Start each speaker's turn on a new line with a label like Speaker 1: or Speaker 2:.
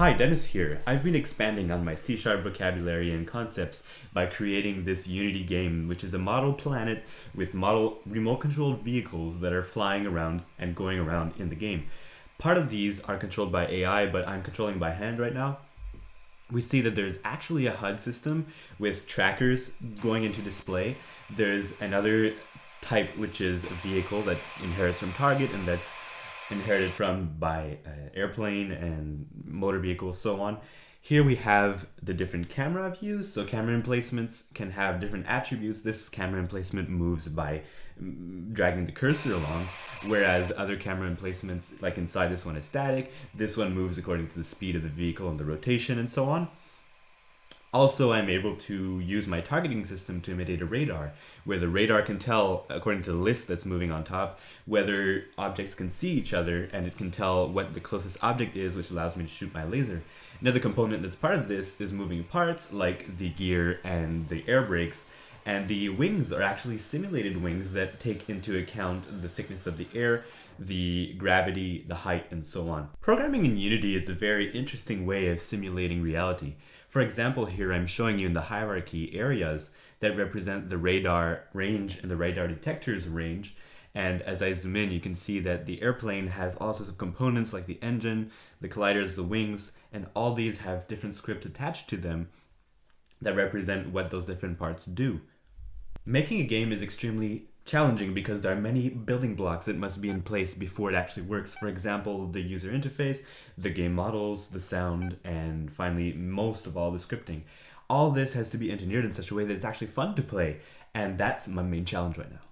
Speaker 1: Hi, Dennis here. I've been expanding on my C-sharp vocabulary and concepts by creating this Unity game, which is a model planet with model remote-controlled vehicles that are flying around and going around in the game. Part of these are controlled by AI, but I'm controlling by hand right now. We see that there's actually a HUD system with trackers going into display. There's another type, which is a vehicle that inherits from target and that's inherited from by uh, airplane and motor vehicles, so on. Here we have the different camera views. So camera emplacements can have different attributes. This camera emplacement moves by mm, dragging the cursor along, whereas other camera emplacements, like inside this one is static. This one moves according to the speed of the vehicle and the rotation and so on. Also, I'm able to use my targeting system to imitate a radar, where the radar can tell, according to the list that's moving on top, whether objects can see each other, and it can tell what the closest object is, which allows me to shoot my laser. Another component that's part of this is moving parts, like the gear and the air brakes, and the wings are actually simulated wings that take into account the thickness of the air, the gravity, the height, and so on. Programming in Unity is a very interesting way of simulating reality. For example, here I'm showing you in the hierarchy areas that represent the radar range and the radar detector's range. And as I zoom in, you can see that the airplane has all sorts of components like the engine, the colliders, the wings, and all these have different scripts attached to them that represent what those different parts do. Making a game is extremely challenging because there are many building blocks that must be in place before it actually works. For example, the user interface, the game models, the sound, and finally, most of all, the scripting. All this has to be engineered in such a way that it's actually fun to play, and that's my main challenge right now.